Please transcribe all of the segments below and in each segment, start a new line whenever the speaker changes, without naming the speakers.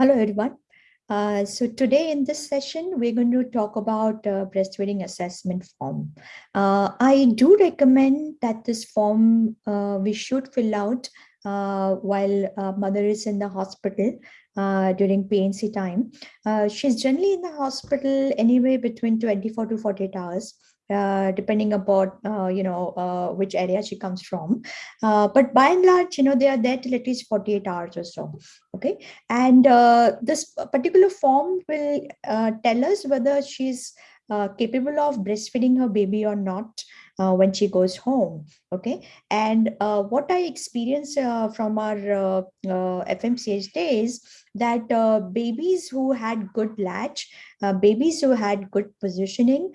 Hello, everyone. Uh, so today in this session, we're going to talk about uh, breastfeeding assessment form. Uh, I do recommend that this form uh, we should fill out uh, while mother is in the hospital uh, during PNC time. she's generally in the hospital anyway between 24 to 48 hours. Uh, depending upon uh, you know uh, which area she comes from uh, but by and large you know they are there till at least 48 hours or so okay and uh, this particular form will tell us whether she's capable of breastfeeding her baby or not uh, when she goes home okay? And uh, what i experienced uh, from our uh, uh, fmch days that uh, babies who had good latch babies who had good positioning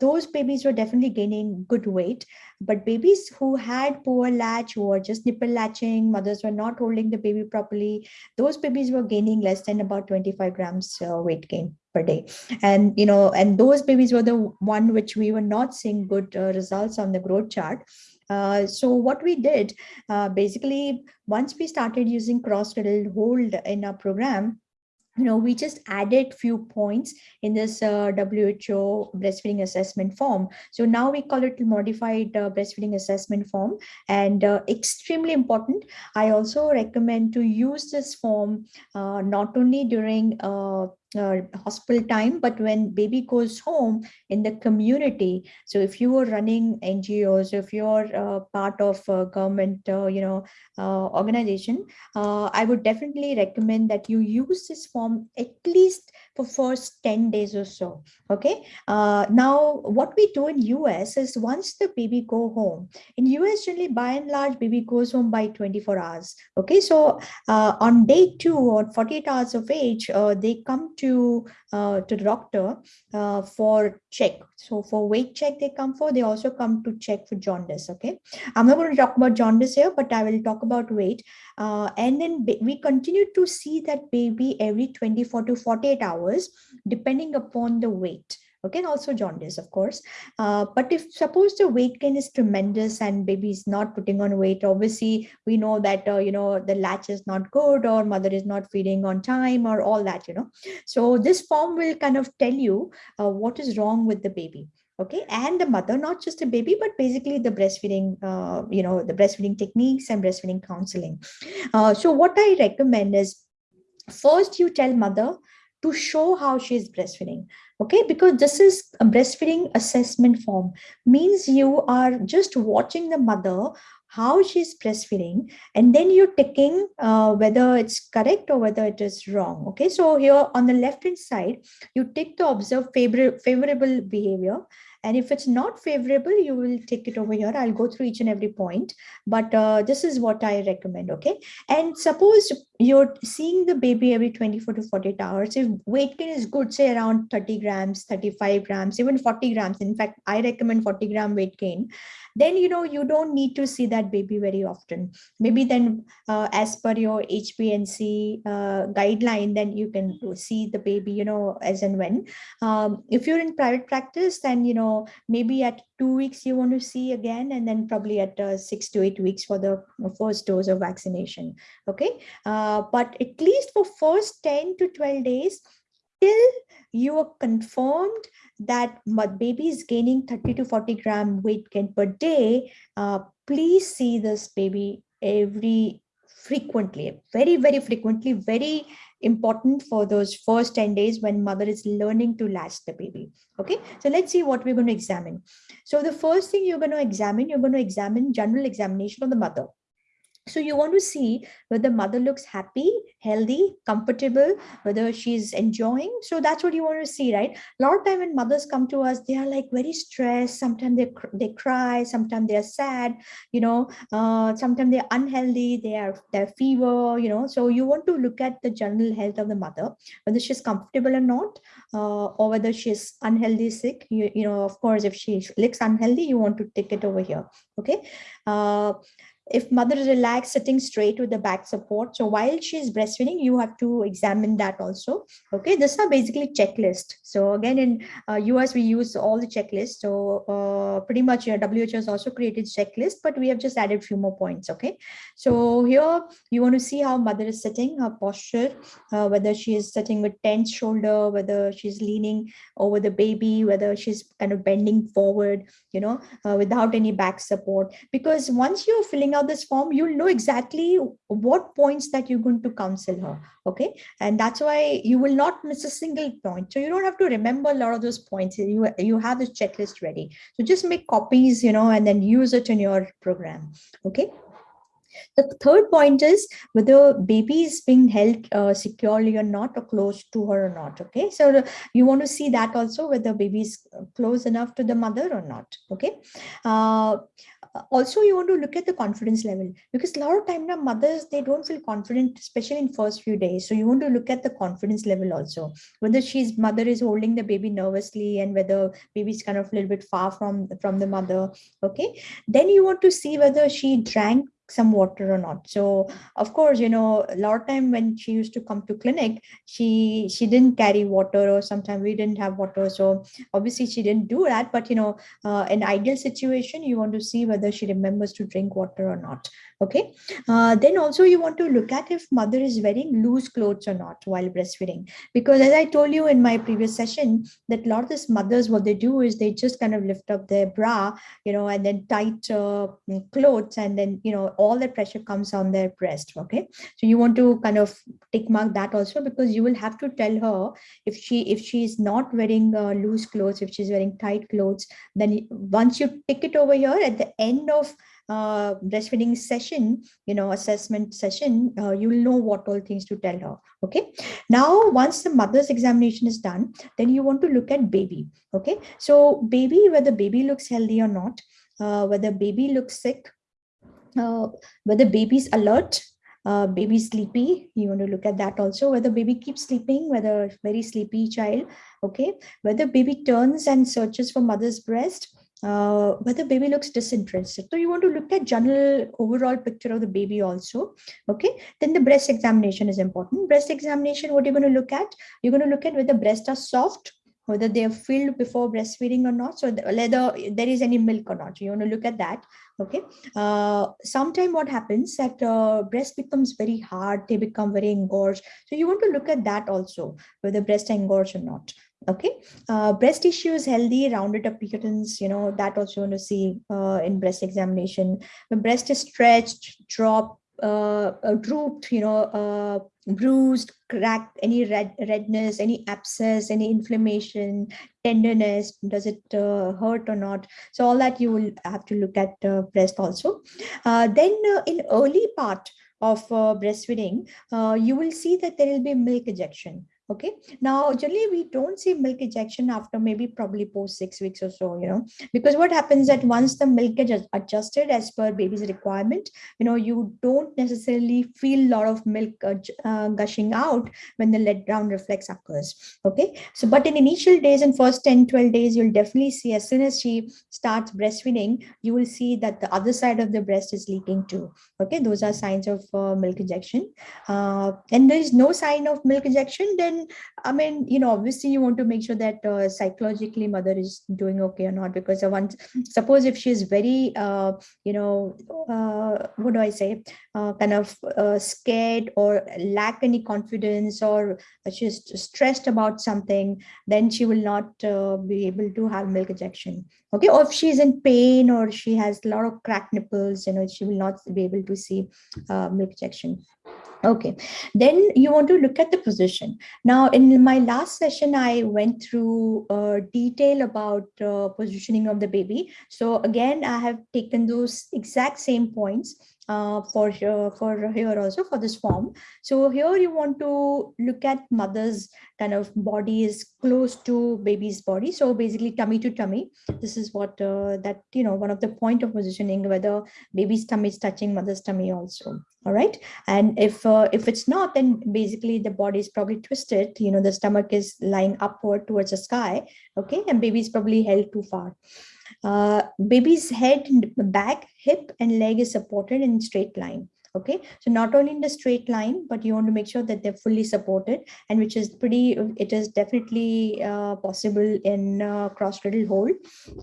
those babies were definitely gaining good weight. But babies who had poor latch who were just nipple latching mothers were not holding the baby properly those babies were gaining less than about 25 grams weight gain per day. And you know and those babies were the one which we were not seeing good uh, results on the growth chart uh, so what we did uh, basically once we started using cross cradle hold in our program you know, we just added few points in this uh, WHO breastfeeding assessment form. So now we call it modified uh, breastfeeding assessment form and uh, extremely important. I also recommend to use this form uh, not only during uh, hospital time, but when baby goes home in the community. So if you are running NGOs, if you're uh, part of a government, uh, you know, uh, organization, uh, I would definitely recommend that you use this form at least for first 10 days or so. Okay. Uh, now, what we do in US is once the baby go home, in US generally by and large, baby goes home by 24 hours. Okay. So on day two or 48 hours of age, they come to uh, to the doctor uh, for check. So for weight check they come for, they also come to check for jaundice. Okay, I'm not going to talk about jaundice here, but I will talk about weight. Uh, and then we continue to see that baby every 24 to 48 hours, depending upon the weight. Okay also jaundice of course. Uh, but if suppose the weight gain is tremendous and baby is not putting on weight obviously we know that uh, you know the latch is not good or mother is not feeding on time or all that you know. So this form will kind of tell you uh, what is wrong with the baby. Okay and the mother not just a baby but basically the breastfeeding uh, you know the breastfeeding techniques and breastfeeding counseling. Uh, so what i recommend is first you tell mother to show how she is breastfeeding okay? Because this is a breastfeeding assessment form. Means you are just watching the mother how she's breastfeeding and then you're taking uh, whether it's correct or whether it is wrong okay? So here on the left hand side you take the observe favor favorable behavior and if it's not favorable, you will take it over here. I'll go through each and every point, but uh, this is what I recommend. Okay. And suppose you're seeing the baby every 24 to 48 hours. If weight gain is good, say around 30 grams, 35 grams, even 40 grams. In fact, I recommend 40 gram weight gain then you know you don't need to see that baby very often maybe then uh, as per your HBNC uh, guideline then you can see the baby you know as and when um, if you're in private practice then you know maybe at two weeks you want to see again and then probably at uh, six to eight weeks for the first dose of vaccination okay? Uh, but at least for first 10 to 12 days till you are confirmed that my baby is gaining 30 to 40 gram weight gain per day, uh, please see this baby every frequently, very, very frequently, very important for those first 10 days when mother is learning to latch the baby. Okay, so let's see what we're going to examine. So the first thing you're going to examine, you're going to examine general examination of the mother. So you want to see whether mother looks happy, healthy, comfortable, whether she's enjoying. So that's what you want to see, right? A lot of time when mothers come to us, they are like very stressed. Sometimes they, they cry, sometimes they're sad, you know, uh, sometimes they're unhealthy, they are they're fever, you know. So you want to look at the general health of the mother, whether she's comfortable or not, uh, or whether she's unhealthy, sick. You, you know, of course, if she looks unhealthy, you want to take it over here. Okay. Uh, if mother is relaxed, sitting straight with the back support. So while she's breastfeeding, you have to examine that also. Okay, this are basically checklist. So again, in uh, US, we use all the checklists. So uh, pretty much WHO has also created checklist, but we have just added few more points. Okay, so here you want to see how mother is sitting, her posture, uh, whether she is sitting with tense shoulder, whether she's leaning over the baby, whether she's kind of bending forward, you know, uh, without any back support. Because once you're filling out this form, you'll know exactly what points that you're going to counsel her. Okay. And that's why you will not miss a single point. So you don't have to remember a lot of those points. You, you have this checklist ready. So just make copies, you know, and then use it in your program. Okay. The third point is whether baby is being held uh, securely or not or close to her or not. Okay, so you want to see that also whether baby is close enough to the mother or not. Okay. Uh, also you want to look at the confidence level because a lot of time now mothers they don't feel confident especially in first few days so you want to look at the confidence level also whether she's mother is holding the baby nervously and whether baby is kind of a little bit far from from the mother okay then you want to see whether she drank some water or not. So of course you know a lot of time when she used to come to clinic she she didn't carry water or sometimes we didn't have water. So obviously she didn't do that but you know uh, an ideal situation you want to see whether she remembers to drink water or not okay? Uh, then also you want to look at if mother is wearing loose clothes or not while breastfeeding. Because as i told you in my previous session that a lot of these mothers what they do is they just kind of lift up their bra you know and then tight uh, clothes and then you know all the pressure comes on their breast okay? So you want to kind of tick mark that also because you will have to tell her if she if she is not wearing uh, loose clothes if she's wearing tight clothes then once you tick it over here at the end of uh, breastfeeding session, you know, assessment session, uh, you will know what all things to tell her. Okay. Now, once the mother's examination is done, then you want to look at baby. Okay. So baby, whether baby looks healthy or not, uh, whether baby looks sick, uh, whether baby's alert, uh, baby sleepy you want to look at that also whether baby keeps sleeping whether very sleepy child okay whether baby turns and searches for mother's breast uh, whether baby looks disinterested. So you want to look at general overall picture of the baby also. Okay. Then the breast examination is important. Breast examination, what you're going to look at? You're going to look at whether breasts are soft, whether they are filled before breastfeeding or not. So whether there is any milk or not. You want to look at that. Okay. Uh, Sometimes what happens that uh, breast becomes very hard. They become very engorged. So you want to look at that also, whether breast engorged or not okay. Uh, breast tissue is healthy rounded appearance you know that also want to see uh, in breast examination. The breast is stretched dropped uh, uh, drooped you know uh, bruised cracked any red redness any abscess any inflammation tenderness does it uh, hurt or not? So all that you will have to look at breast also. Then in early part of breastfeeding you will see that there will be milk ejection okay. Now generally we don't see milk ejection after maybe probably post six weeks or so you know because what happens that once the milk is adjusted as per baby's requirement you know you don't necessarily feel a lot of milk uh, uh, gushing out when the let down reflex occurs. Okay. So but in initial days and first 10 12 days you'll definitely see as soon as she starts breastfeeding you will see that the other side of the breast is leaking too. Okay. Those are signs of uh, milk ejection. Uh, and there is no sign of milk ejection then i mean you know obviously you want to make sure that uh, psychologically mother is doing okay or not because want suppose if she's very uh, you know uh, what do i say? Uh, kind of uh, scared or lack any confidence or she's stressed about something then she will not uh, be able to have milk ejection okay? Or if she's in pain or she has a lot of cracked nipples you know she will not be able to see milk ejection Okay, then you want to look at the position. Now, in my last session, I went through uh, detail about uh, positioning of the baby. So again, I have taken those exact same points uh, for uh, for here also for this form. So here you want to look at mother's kind of body is close to baby's body. So basically tummy to tummy. This is what uh, that, you know, one of the point of positioning whether baby's tummy is touching mother's tummy also. All right. And if uh, if it's not, then basically the body is probably twisted. You know, the stomach is lying upward towards the sky. Okay. And baby is probably held too far. Uh, baby's head, back, hip, and leg is supported in straight line okay so not only in the straight line but you want to make sure that they're fully supported and which is pretty it is definitely uh, possible in uh, cross cradle hold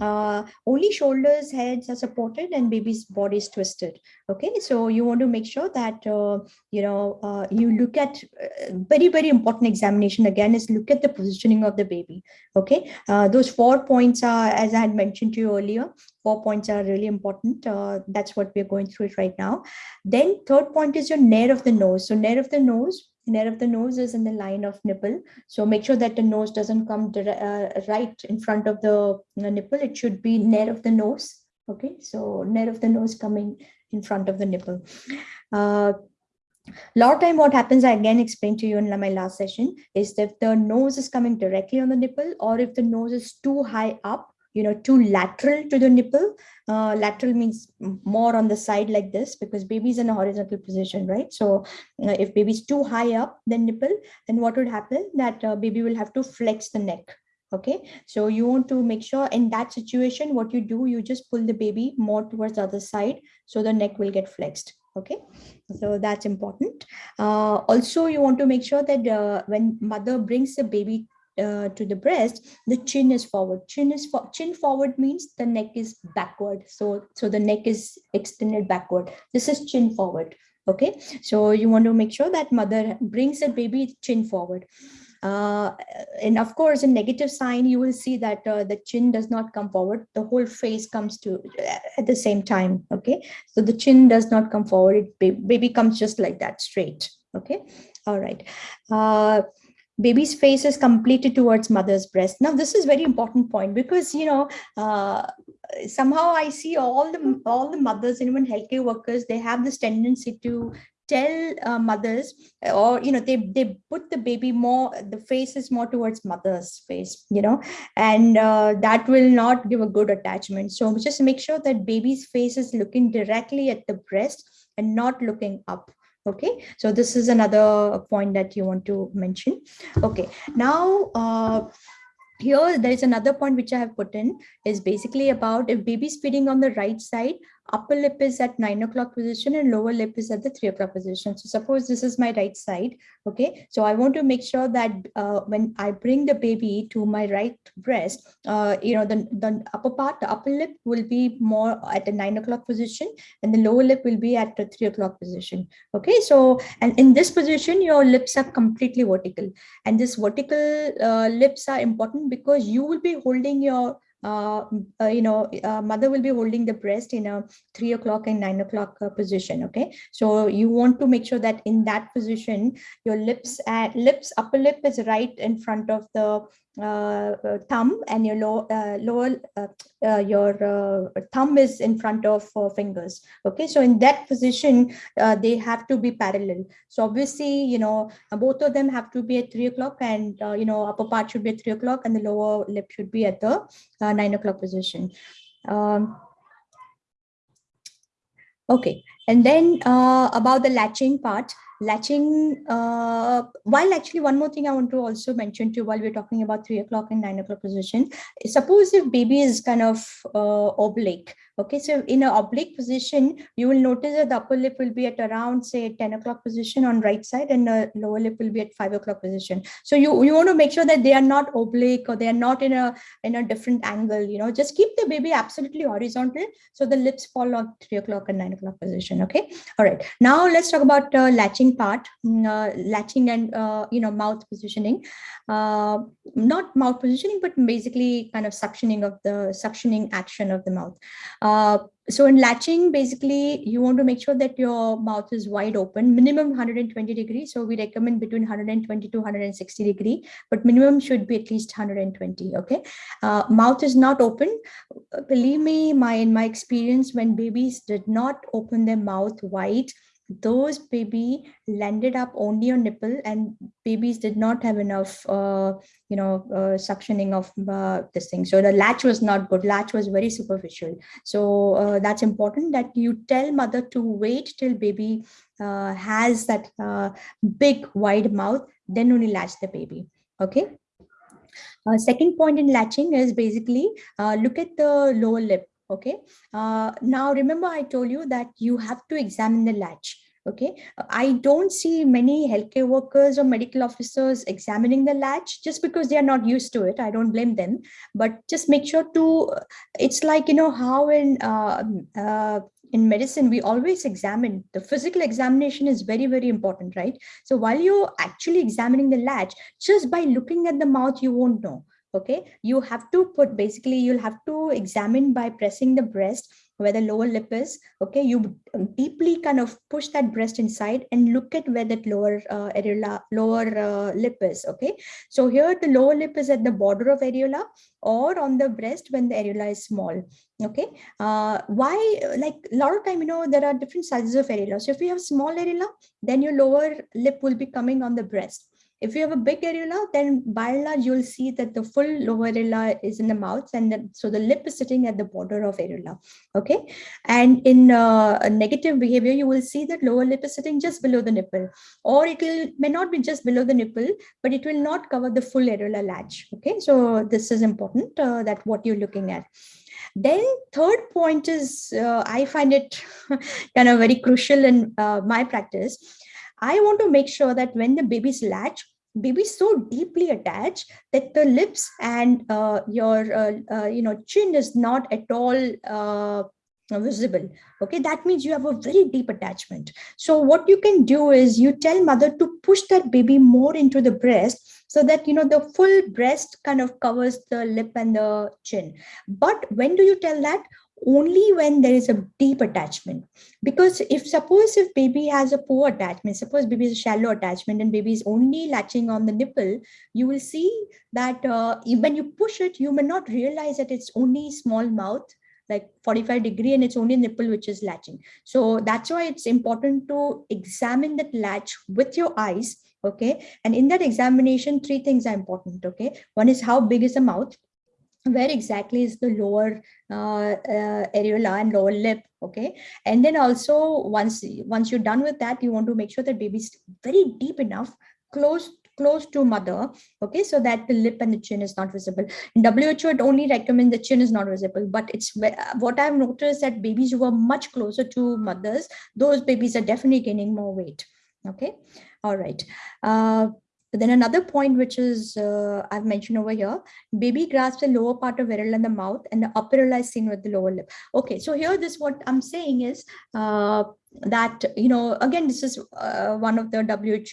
uh, only shoulders heads are supported and baby's body is twisted. Okay so you want to make sure that uh, you know uh, you look at uh, very very important examination again is look at the positioning of the baby. Okay those four points are as i had mentioned to you earlier four points are really important. Uh, that's what we're going through it right now. Then third point is your nair of the nose. So nair of the nose, nair of the nose is in the line of nipple. So make sure that the nose doesn't come uh, right in front of the uh, nipple. It should be nair of the nose. Okay, so nair of the nose coming in front of the nipple. Uh, lot of time what happens i again explained to you in my last session is that the nose is coming directly on the nipple or if the nose is too high up you know, too lateral to the nipple. Uh, lateral means more on the side like this because baby's in a horizontal position, right? So uh, if baby's too high up the nipple, then what would happen that uh, baby will have to flex the neck. Okay, so you want to make sure in that situation, what you do, you just pull the baby more towards the other side so the neck will get flexed okay so that's important uh, also you want to make sure that uh, when mother brings the baby uh, to the breast, the chin is forward. Chin is for, chin forward means the neck is backward. So so the neck is extended backward. This is chin forward. Okay, so you want to make sure that mother brings the baby chin forward. Uh, and of course, a negative sign, you will see that uh, the chin does not come forward. The whole face comes to uh, at the same time. Okay, so the chin does not come forward. It, baby comes just like that, straight. Okay, all right. Uh, baby's face is completed towards mother's breast. Now this is very important point because you know uh, somehow i see all the all the mothers and even healthcare workers they have this tendency to tell uh, mothers or you know they they put the baby more the face is more towards mother's face you know and uh, that will not give a good attachment. So just make sure that baby's face is looking directly at the breast and not looking up okay so this is another point that you want to mention. Okay now uh, here there is another point which i have put in is basically about if baby is feeding on the right side upper lip is at nine o'clock position and lower lip is at the three o'clock position. So suppose this is my right side. Okay. So I want to make sure that uh, when I bring the baby to my right breast, uh, you know, the, the upper part, the upper lip will be more at the nine o'clock position and the lower lip will be at the three o'clock position. Okay. So, and in this position, your lips are completely vertical and this vertical uh, lips are important because you will be holding your you know, uh, mother will be holding the breast in a three o'clock and nine o'clock uh, position. Okay, so you want to make sure that in that position, your lips at lips upper lip is right in front of the uh, uh, Uh, uh, thumb and your low, uh, lower uh, your thumb is in front of fingers. Okay so in that position they have to be parallel. So obviously you know both of them have to be at three o'clock and you know upper part should be at three o'clock and the lower lip should be at the nine o'clock position. Um, okay and then uh, about the latching part latching uh, while actually one more thing i want to also mention to while we're talking about three o'clock and nine o'clock position suppose if baby is kind of uh, oblique okay so in an oblique position you will notice that the upper lip will be at around say 10 o'clock position on right side and the lower lip will be at 5 o'clock position. So you you want to make sure that they are not oblique or they are not in a in a different angle you know. Just keep the baby absolutely horizontal so the lips fall on 3 o'clock and 9 o'clock position okay? All right now let's talk about uh, latching latching part, mm, uh, latching and, uh, you know, mouth positioning, uh, not mouth positioning, but basically kind of suctioning of the suctioning action of the mouth. Uh, so in latching, basically, you want to make sure that your mouth is wide open, minimum 120 degrees. So we recommend between 120 to 160 degree, but minimum should be at least 120. Okay. Uh, mouth is not open. Believe me, my in my experience, when babies did not open their mouth wide, those baby landed up only on nipple and babies did not have enough uh, you know uh, suctioning of uh, this thing. So the latch was not good. Latch was very superficial. So uh, that's important that you tell mother to wait till baby uh, has that uh, big wide mouth then only latch the baby. Okay? Second point in latching is basically look at the lower lip. Okay. Uh, now remember I told you that you have to examine the latch. Okay. I don't see many healthcare workers or medical officers examining the latch just because they are not used to it. I don't blame them, but just make sure to, it's like, you know, how in uh, uh, in medicine, we always examine the physical examination is very, very important, right? So while you're actually examining the latch, just by looking at the mouth, you won't know. Okay, you have to put basically you'll have to examine by pressing the breast where the lower lip is okay? You deeply kind of push that breast inside and look at where that lower uh, areola lower uh, lip is okay? So here the lower lip is at the border of areola or on the breast when the areola is small okay? Uh, why like a lot of time you know there are different sizes of areola. So if you have small areola then your lower lip will be coming on the breast if you have a big areola, then by and large, you'll see that the full lower areola is in the mouth. And so the lip is sitting at the border of areola. Okay. And in uh, a negative behavior, you will see that lower lip is sitting just below the nipple, or it will may not be just below the nipple, but it will not cover the full areola latch. Okay. So this is important uh, that what you're looking at. Then third point is, uh, I find it kind of very crucial in uh, my practice I want to make sure that when the baby's latch, baby's so deeply attached that the lips and uh, your uh, uh, you know chin is not at all uh, visible. Okay that means you have a very deep attachment. So what you can do is you tell mother to push that baby more into the breast so that you know the full breast kind of covers the lip and the chin. But when do you tell that only when there is a deep attachment. Because if suppose if baby has a poor attachment suppose baby is a shallow attachment and baby is only latching on the nipple you will see that uh, when you push it you may not realize that it's only small mouth like 45 degree and it's only nipple which is latching. So that's why it's important to examine that latch with your eyes okay? And in that examination three things are important okay? One is how big is the mouth where exactly is the lower uh, uh, areola and lower lip okay? And then also once once you're done with that you want to make sure that baby's very deep enough close close to mother okay? So that the lip and the chin is not visible. In WHO it only recommends the chin is not visible but it's what i've noticed that babies who are much closer to mothers those babies are definitely gaining more weight okay? All right. Uh, then another point, which is uh, I've mentioned over here, baby grasps the lower part of areola in the mouth and the upper areola is seen with the lower lip. Okay, so here this what I'm saying is uh, that, you know, again, this is uh, one of the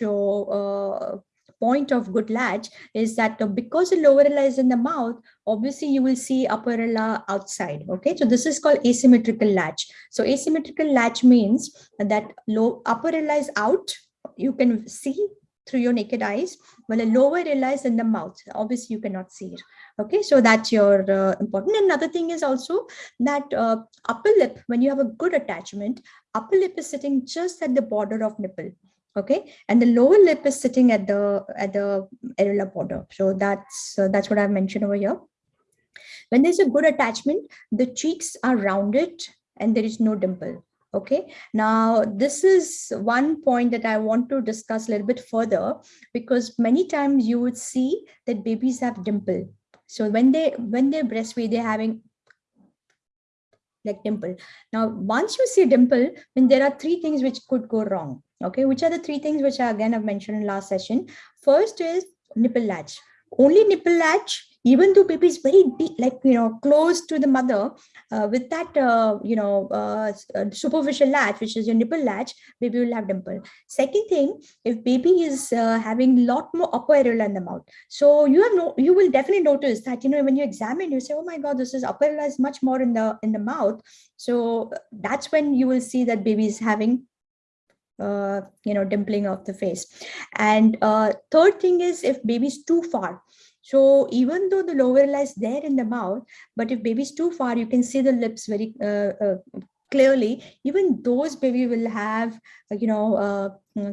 WHO uh, point of good latch is that because the lower is in the mouth, obviously you will see upper areola outside. Okay, so this is called asymmetrical latch. So asymmetrical latch means that low upper is out. You can see through your naked eyes while a lower lies in the mouth. Obviously you cannot see it. Okay so that's your uh, important. Another thing is also that uh, upper lip when you have a good attachment upper lip is sitting just at the border of nipple. Okay and the lower lip is sitting at the at the areola border. So that's uh, that's what i've mentioned over here. When there's a good attachment the cheeks are rounded and there is no dimple Okay, now this is one point that I want to discuss a little bit further because many times you would see that babies have dimple. So when they when they breastfeed, they're having like dimple. Now, once you see dimple, then there are three things which could go wrong. Okay, which are the three things which I again have mentioned in last session. First is nipple latch. Only nipple latch even though baby is very deep, like, you know, close to the mother uh, with that, uh, you know, uh, uh, superficial latch, which is your nipple latch, baby will have dimple. Second thing, if baby is uh, having lot more upper areola in the mouth. So you have no, you will definitely notice that, you know, when you examine, you say, oh my God, this is upper areola is much more in the, in the mouth. So that's when you will see that baby is having uh, you know, dimpling of the face. And uh, third thing is if baby is too far, so even though the lower areola is there in the mouth, but if baby is too far, you can see the lips very uh, uh, clearly. Even those baby will have, uh, you know, uh,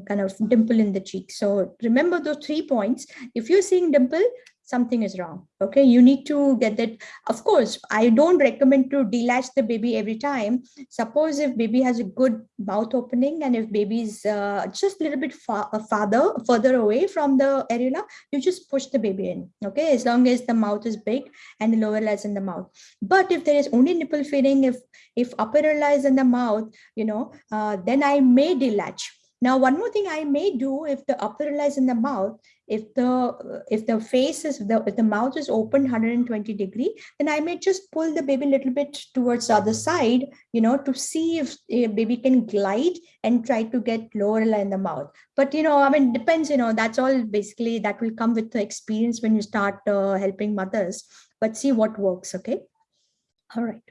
kind of dimple in the cheek. So remember those three points. If you're seeing dimple, something is wrong. Okay, you need to get that. Of course, I don't recommend to delatch the baby every time. Suppose if baby has a good mouth opening and if baby is uh, just a little bit far, uh, farther, further away from the areola, you just push the baby in. Okay, as long as the mouth is big and the lower lies in the mouth. But if there is only nipple feeding, if if upper lies in the mouth, you know, uh, then I may delatch now, one more thing I may do if the upper is in the mouth, if the if the face is the if the mouth is open 120 degree, then I may just pull the baby a little bit towards the other side, you know, to see if a baby can glide and try to get lower in the mouth. But you know, I mean, depends. You know, that's all basically that will come with the experience when you start uh, helping mothers. But see what works. Okay. All right.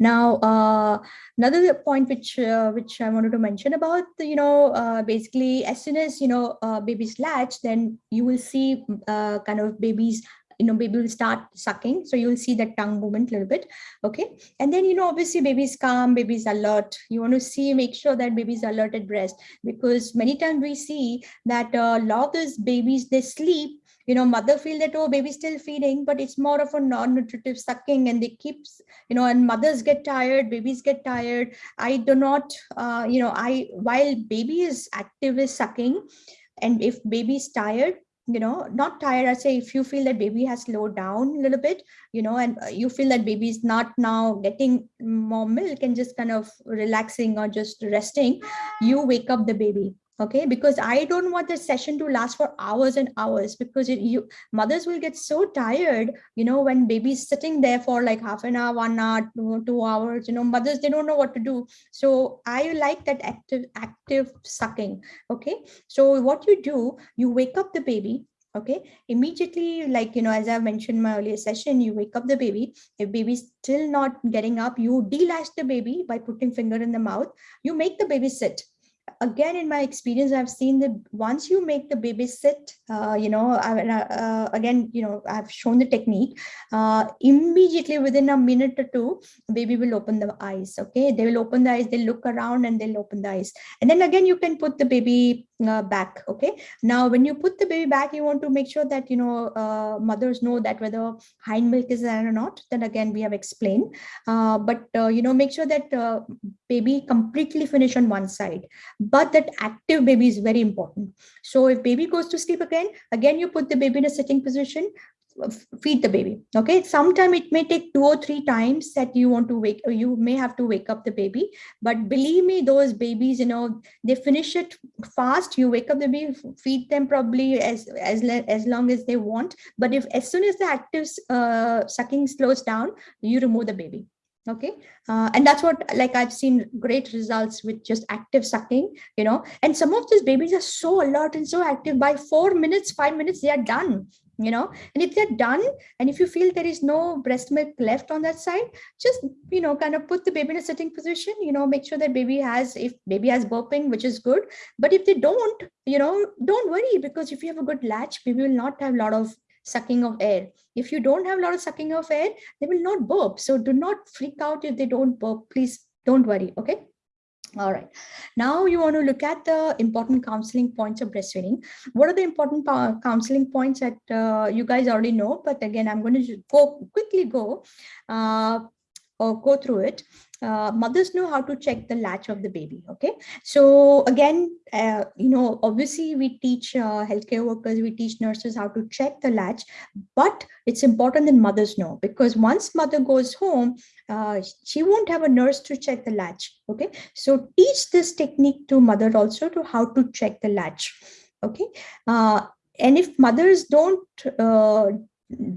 Now, uh, another point which uh, which I wanted to mention about, you know, uh, basically as soon as, you know, uh, babies latch, then you will see uh, kind of babies, you know, baby will start sucking. So you will see that tongue movement a little bit. Okay. And then, you know, obviously babies calm, babies alert. You want to see, make sure that baby's alert at breast because many times we see that uh, a lot of those babies, they sleep you know mother feel that oh baby's still feeding but it's more of a non-nutritive sucking and they keep you know and mothers get tired babies get tired. I do not uh, you know i while baby is active is sucking and if baby's tired you know not tired i say if you feel that baby has slowed down a little bit you know and uh, you feel that baby is not now getting more milk and just kind of relaxing or just resting you wake up the baby okay because i don't want the session to last for hours and hours because it, you mothers will get so tired you know when baby's sitting there for like half an hour one hour two, hours you know mothers they don't know what to do. So i like that active active sucking okay? So what you do you wake up the baby okay? Immediately like you know as i mentioned in my earlier session you wake up the baby. If baby's still not getting up you delatch the baby by putting finger in the mouth. You make the baby sit again in my experience i've seen that once you make the baby sit uh, you know I, uh, again you know i've shown the technique uh, immediately within a minute or two baby will open the eyes okay? They will open the eyes they look around and they'll open the eyes. And then again you can put the baby uh, back okay? Now when you put the baby back you want to make sure that you know uh, mothers know that whether hind milk is there or not. Then again we have explained. Uh, but you know make sure that baby completely finish on one side. But that active baby is very important. So if baby goes to sleep again again you put the baby in a sitting position feed the baby okay? Sometime it may take two or three times that you want to wake you may have to wake up the baby but believe me those babies you know they finish it fast. You wake up the baby feed them probably as as as long as they want but if as soon as the active uh, sucking slows down you remove the baby okay? Uh, and that's what like i've seen great results with just active sucking you know? And some of these babies are so alert and so active by four minutes five minutes they are done you know and if they're done and if you feel there is no breast milk left on that side just you know kind of put the baby in a sitting position you know make sure that baby has if baby has burping which is good but if they don't you know don't worry because if you have a good latch baby will not have a lot of sucking of air. If you don't have a lot of sucking of air, they will not burp. So do not freak out if they don't burp. Please don't worry. Okay. All right. Now you want to look at the important counseling points of breastfeeding. What are the important counseling points that uh, you guys already know? But again, I'm going to go quickly go uh, or go through it uh, mothers know how to check the latch of the baby okay? So again uh, you know obviously we teach uh, healthcare workers we teach nurses how to check the latch but it's important that mothers know because once mother goes home uh, she won't have a nurse to check the latch okay? So teach this technique to mother also to how to check the latch okay? Uh, and if mothers don't uh,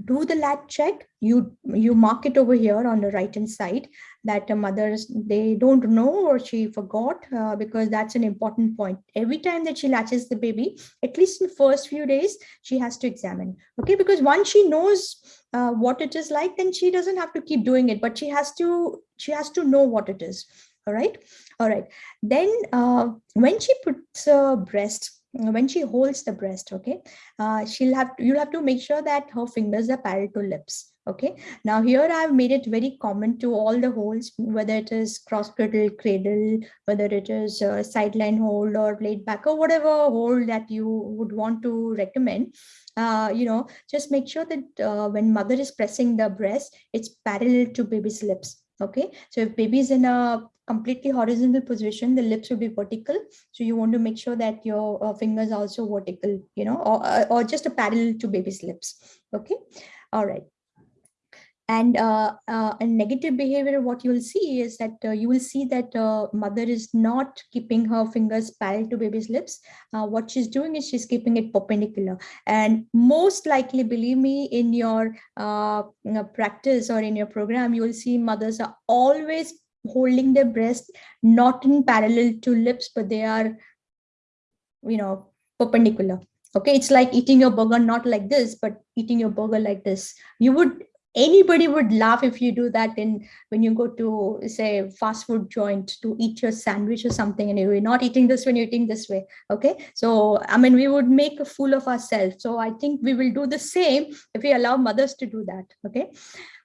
do the latch check. You you mark it over here on the right hand side that uh, mothers they don't know or she forgot uh, because that's an important point. Every time that she latches the baby at least in the first few days she has to examine. Okay because once she knows uh, what it is like then she doesn't have to keep doing it but she has to she has to know what it is. All right? All right. Then uh, when she puts a breast when she holds the breast okay uh, she'll have you'll have to make sure that her fingers are parallel to lips Okay, now here I've made it very common to all the holds, whether it is cross cradle, cradle, whether it is a sideline hold or laid back or whatever hold that you would want to recommend. Uh, you know, just make sure that uh, when mother is pressing the breast, it's parallel to baby's lips. Okay, so if baby is in a completely horizontal position, the lips will be vertical. So you want to make sure that your uh, fingers are also vertical, you know, or, or just a parallel to baby's lips. Okay, all right and uh, uh, a negative behavior what you will see is that uh, you will see that uh, mother is not keeping her fingers parallel to baby's lips. Uh, what she's doing is she's keeping it perpendicular. And most likely believe me in your uh, practice or in your program you will see mothers are always holding their breast not in parallel to lips but they are you know perpendicular. Okay? It's like eating your burger not like this but eating your burger like this. You would anybody would laugh if you do that in when you go to say fast food joint to eat your sandwich or something and you're not eating this when you're eating this way okay? So i mean we would make a fool of ourselves. So i think we will do the same if we allow mothers to do that okay?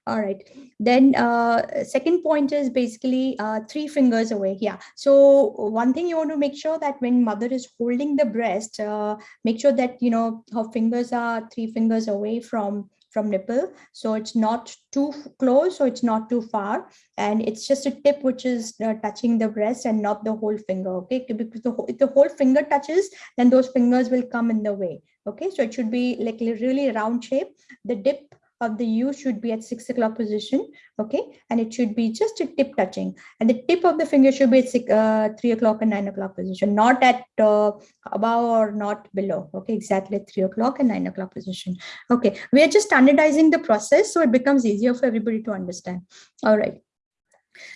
All right. Then uh, second point is basically uh, three fingers away yeah. So one thing you want to make sure that when mother is holding the breast uh, make sure that you know her fingers are three fingers away from from nipple. So it's not too close, so it's not too far. And it's just a tip which is uh, touching the breast and not the whole finger, okay? Because the, if the whole finger touches, then those fingers will come in the way, okay? So it should be like really round shape. The dip of the U should be at six o'clock position, okay? And it should be just a tip touching. And the tip of the finger should be at six, uh, three o'clock and nine o'clock position, not at uh, above or not below, okay? Exactly at three o'clock and nine o'clock position. Okay, we are just standardizing the process so it becomes easier for everybody to understand. All right.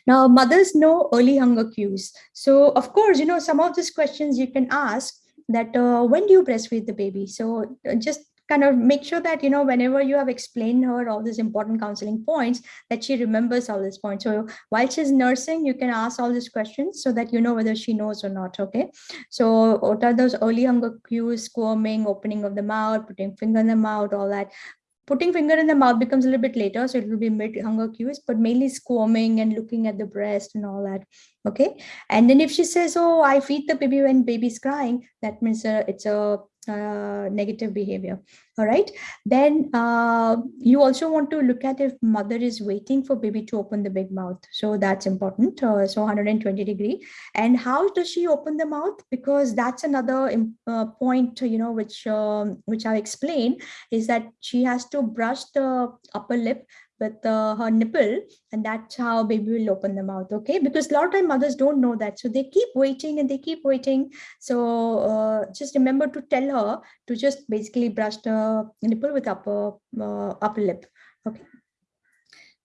Now, mothers know early hunger cues. So, of course, you know, some of these questions you can ask that uh, when do you breastfeed the baby? So uh, just kind of make sure that, you know, whenever you have explained her all these important counseling points, that she remembers all these points. So while she's nursing, you can ask all these questions so that you know whether she knows or not, okay? So what are those early hunger cues, squirming, opening of the mouth, putting finger in the mouth, all that putting finger in the mouth becomes a little bit later so it will be mid hunger cues but mainly squirming and looking at the breast and all that okay and then if she says oh i feed the baby when baby's crying that means uh, it's a uh, negative behavior all right. Then uh, you also want to look at if mother is waiting for baby to open the big mouth. So that's important. Uh, so 120 degree. And how does she open the mouth? Because that's another uh, point you know which um, which i explained is that she has to brush the upper lip with uh, her nipple and that's how baby will open the mouth. Okay? Because a lot of time mothers don't know that. So they keep waiting and they keep waiting. So uh, just remember to tell her to just basically brush the nipple with upper uh, upper lip. Okay.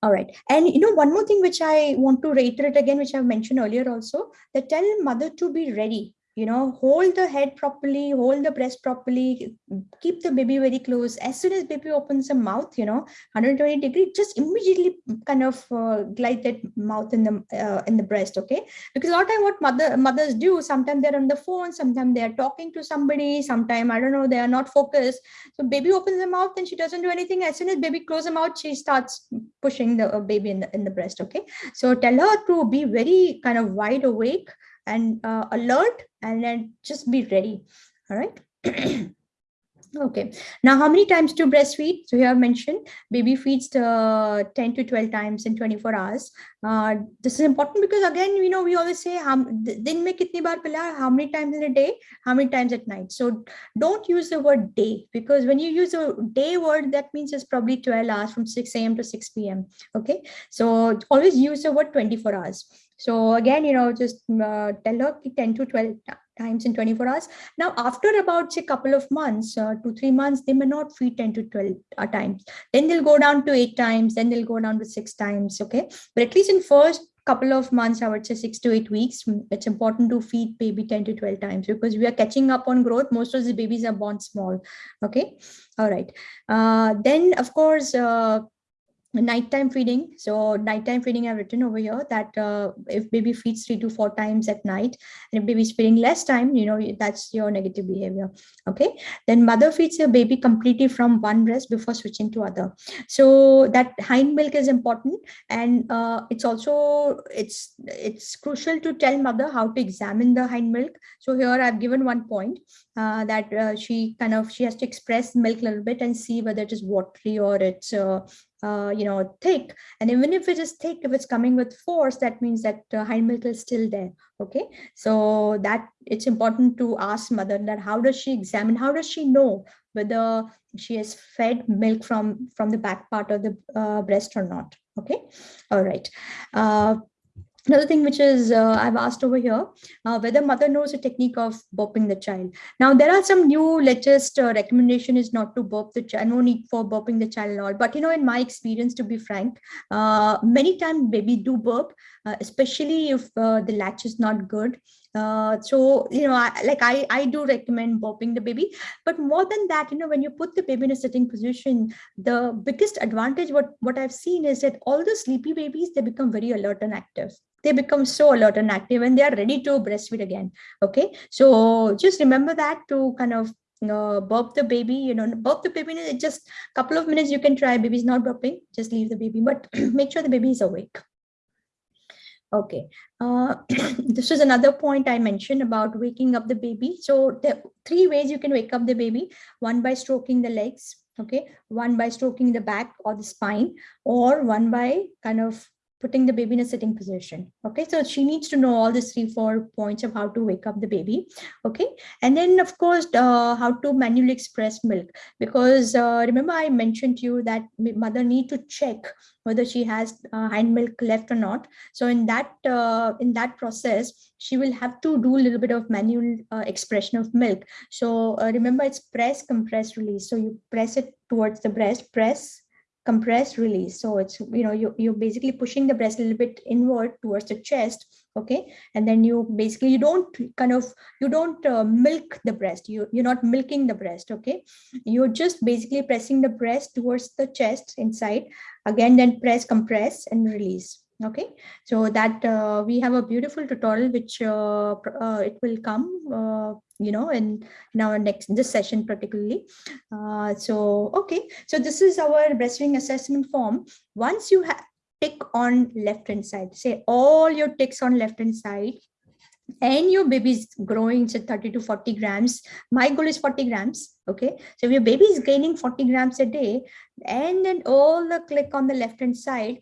All right. And you know one more thing which i want to reiterate again which i've mentioned earlier also that tell mother to be ready you know, hold the head properly, hold the breast properly, keep the baby very close. As soon as baby opens the mouth, you know, 120 degree, just immediately kind of uh, glide that mouth in the uh, in the breast, okay? Because a lot of time what mother mothers do, sometimes they're on the phone, sometimes they are talking to somebody, sometimes, I don't know, they are not focused. So baby opens the mouth and she doesn't do anything. As soon as baby closes the mouth, she starts pushing the uh, baby in the, in the breast, okay? So tell her to be very kind of wide awake and uh, alert and then just be ready. All right okay. Now how many times to breastfeed? So here i mentioned baby feeds uh, 10 to 12 times in 24 hours. Uh, this is important because again you know we always say how din how many times in a day how many times at night? So don't use the word day because when you use a day word that means it's probably 12 hours from 6 a.m to 6 p.m okay? So always use the word 24 hours so again, you know, just uh, tell her 10 to 12 times in 24 hours. Now, after about say couple of months, uh, two, three months, they may not feed 10 to 12 uh, times. Then they'll go down to eight times, then they'll go down to six times, okay? But at least in first couple of months, I would say six to eight weeks, mm, it's important to feed baby 10 to 12 times because we are catching up on growth. Most of the babies are born small, okay? All right. Uh, then, of course, uh, nighttime feeding. So nighttime feeding i've written over here that uh, if baby feeds three to four times at night and if baby is feeding less time you know that's your negative behavior okay? Then mother feeds your baby completely from one breast before switching to other. So that hind milk is important and uh, it's also it's it's crucial to tell mother how to examine the hind milk. So here i've given one point uh, that uh, she kind of she has to express milk a little bit and see whether it is watery or it's uh, uh, you know, thick. And even if it is thick, if it's coming with force, that means that uh, milk is still there. Okay, so that it's important to ask mother that how does she examine, how does she know whether she has fed milk from from the back part of the uh, breast or not. Okay, all right. Another thing which is uh, I've asked over here, uh, whether mother knows a technique of burping the child. Now there are some new latest uh, recommendation is not to burp the child, no need for burping the child at all. But you know, in my experience, to be frank, uh, many times baby do burp, uh, especially if uh, the latch is not good. So you know, I, like I I do recommend burping the baby, but more than that, you know, when you put the baby in a sitting position, the biggest advantage what what I've seen is that all the sleepy babies they become very alert and active. They become so alert and active and they are ready to breastfeed again okay? So just remember that to kind of uh, burp the baby you know burp the baby in just a couple of minutes you can try. Baby's not burping just leave the baby. But make sure the baby is awake okay. Uh, this is another point i mentioned about waking up the baby. So are three ways you can wake up the baby one by stroking the legs okay? One by stroking the back or the spine or one by kind of putting the baby in a sitting position. Okay, so she needs to know all these three, four points of how to wake up the baby. Okay, and then of course, uh, how to manually express milk. Because uh, remember I mentioned to you that mother need to check whether she has uh, hind milk left or not. So in that uh, in that process, she will have to do a little bit of manual uh, expression of milk. So uh, remember it's press, compress, release. So you press it towards the breast, press, compress release. So it's you know you, you're basically pushing the breast a little bit inward towards the chest okay? And then you basically you don't kind of you don't uh, milk the breast. You you're not milking the breast okay? You're just basically pressing the breast towards the chest inside. Again then press compress and release okay. So that uh, we have a beautiful tutorial which uh, uh, it will come uh, you know in in our next this session particularly. Uh, so okay. So this is our breastfeeding assessment form. Once you have tick on left hand side say all your ticks on left hand side and your baby is growing to 30 to 40 grams my goal is 40 grams okay? So if your baby is gaining 40 grams a day and then all the click on the left hand side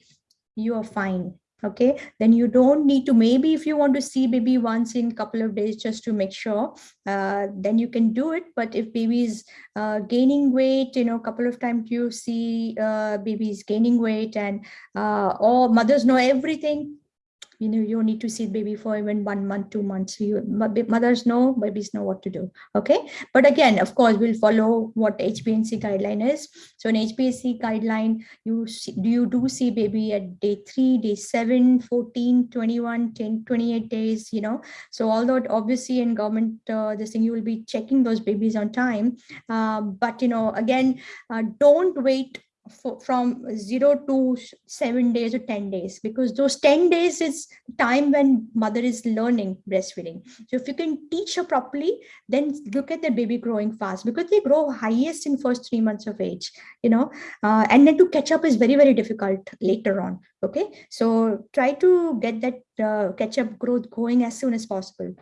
you are fine okay? Then you don't need to maybe if you want to see baby once in a couple of days just to make sure uh, then you can do it. But if baby is uh, gaining weight you know a couple of times you see uh, babies gaining weight and uh, all mothers know everything you know you need to see baby for even one month two months. You mothers know babies know what to do okay? But again of course we'll follow what HBNC guideline is. So in HBNC guideline you see, do you do see baby at day 3 day 7 14 21 10 28 days you know? So although obviously in government uh, this thing you will be checking those babies on time uh, but you know again uh, don't wait for, from zero to seven days or 10 days because those 10 days is time when mother is learning breastfeeding. So if you can teach her properly then look at the baby growing fast because they grow highest in first three months of age you know uh, and then to catch up is very very difficult later on okay? So try to get that uh, catch up growth going as soon as possible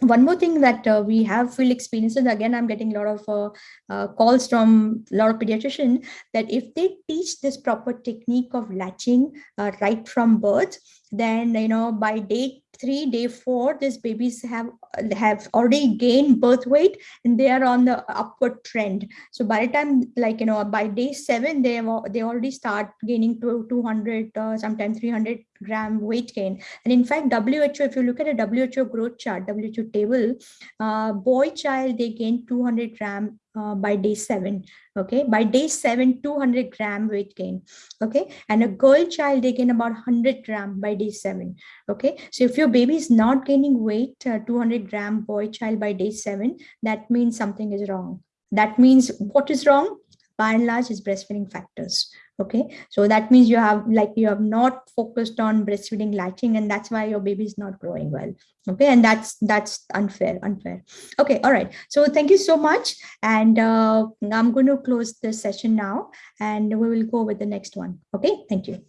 one more thing that uh, we have field experiences again i'm getting a lot of uh, uh, calls from a lot of pediatrician that if they teach this proper technique of latching uh, right from birth then you know by day three day four these babies have have already gained birth weight and they are on the upward trend. So by the time like you know by day seven they have, they already start gaining to 200 uh, sometimes 300 gram weight gain. And in fact WHO if you look at a WHO growth chart WHO table uh, boy child they gain 200 gram uh, by day seven okay? By day seven 200 gram weight gain okay? And a girl child they gain about 100 gram by day seven okay? So if your baby is not gaining weight uh, 200 gram boy child by day seven that means something is wrong. That means what is wrong by and large is breastfeeding factors okay? So that means you have like you have not focused on breastfeeding latching and that's why your baby is not growing well okay? And that's that's unfair unfair. Okay all right. So thank you so much. And uh, i'm going to close the session now and we will go with the next one okay? Thank you